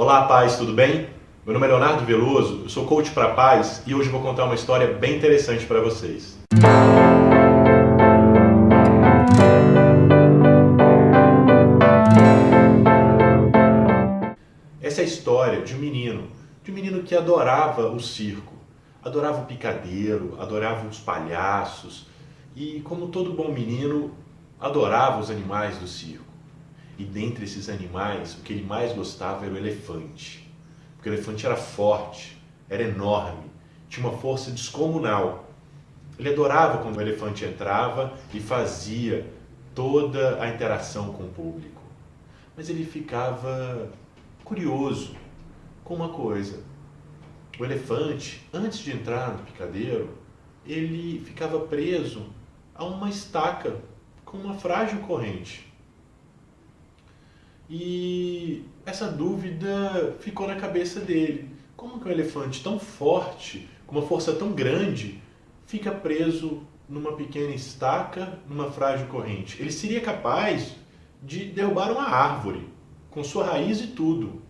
Olá, paz, tudo bem? Meu nome é Leonardo Veloso, eu sou coach para paz e hoje vou contar uma história bem interessante para vocês. Essa é a história de um menino, de um menino que adorava o circo, adorava o picadeiro, adorava os palhaços e, como todo bom menino, adorava os animais do circo. E dentre esses animais, o que ele mais gostava era o elefante. Porque o elefante era forte, era enorme, tinha uma força descomunal. Ele adorava quando o elefante entrava e fazia toda a interação com o público. Mas ele ficava curioso com uma coisa. O elefante, antes de entrar no picadeiro, ele ficava preso a uma estaca com uma frágil corrente. E essa dúvida ficou na cabeça dele. Como que um elefante tão forte, com uma força tão grande, fica preso numa pequena estaca, numa frágil corrente? Ele seria capaz de derrubar uma árvore, com sua raiz e tudo.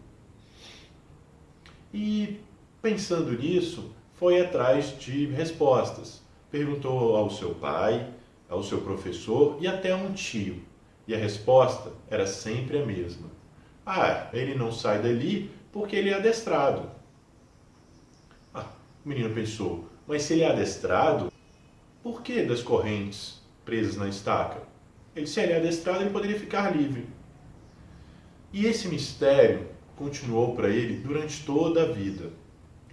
E pensando nisso, foi atrás de respostas. Perguntou ao seu pai, ao seu professor e até a um tio. E a resposta era sempre a mesma. Ah, ele não sai dali porque ele é adestrado. Ah, o menino pensou, mas se ele é adestrado, por que das correntes presas na estaca? Ele, se ele é adestrado, ele poderia ficar livre. E esse mistério continuou para ele durante toda a vida.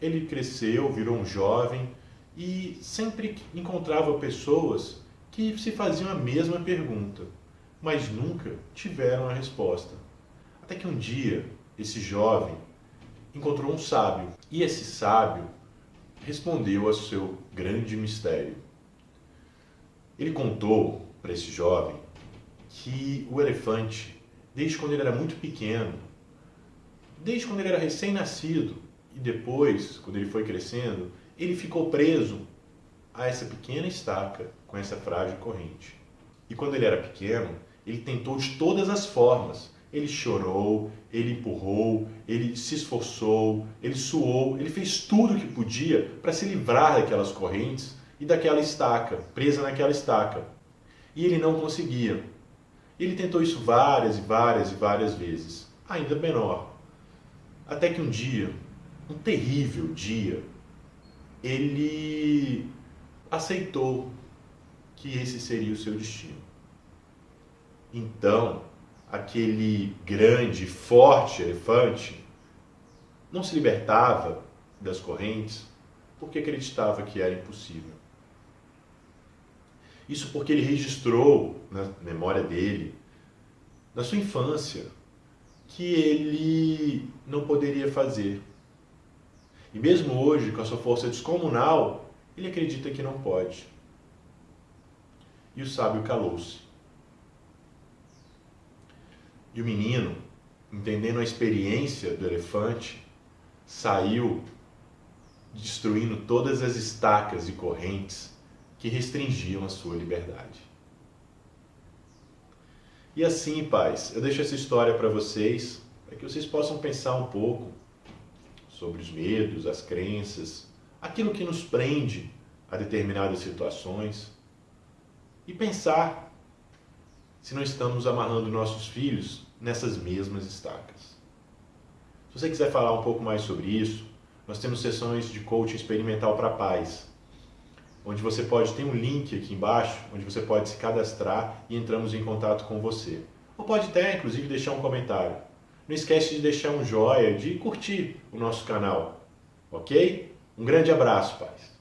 Ele cresceu, virou um jovem e sempre encontrava pessoas que se faziam a mesma pergunta mas nunca tiveram a resposta. Até que um dia, esse jovem encontrou um sábio, e esse sábio respondeu ao seu grande mistério. Ele contou para esse jovem que o elefante, desde quando ele era muito pequeno, desde quando ele era recém-nascido e depois, quando ele foi crescendo, ele ficou preso a essa pequena estaca com essa frágil corrente. E quando ele era pequeno, ele tentou de todas as formas. Ele chorou, ele empurrou, ele se esforçou, ele suou, ele fez tudo o que podia para se livrar daquelas correntes e daquela estaca, presa naquela estaca. E ele não conseguia. Ele tentou isso várias e várias e várias vezes, ainda menor. Até que um dia, um terrível dia, ele aceitou que esse seria o seu destino. Então, aquele grande, forte elefante não se libertava das correntes porque acreditava que era impossível. Isso porque ele registrou na memória dele, na sua infância, que ele não poderia fazer. E mesmo hoje, com a sua força descomunal, ele acredita que não pode. E o sábio calou-se. E o menino, entendendo a experiência do elefante, saiu destruindo todas as estacas e correntes que restringiam a sua liberdade. E assim, pais, eu deixo essa história para vocês, para que vocês possam pensar um pouco sobre os medos, as crenças, aquilo que nos prende a determinadas situações e pensar se não estamos amarrando nossos filhos nessas mesmas estacas. Se você quiser falar um pouco mais sobre isso, nós temos sessões de coaching experimental para pais, onde você pode ter um link aqui embaixo, onde você pode se cadastrar e entramos em contato com você. Ou pode até, inclusive, deixar um comentário. Não esquece de deixar um joinha, de curtir o nosso canal, ok? Um grande abraço, pais!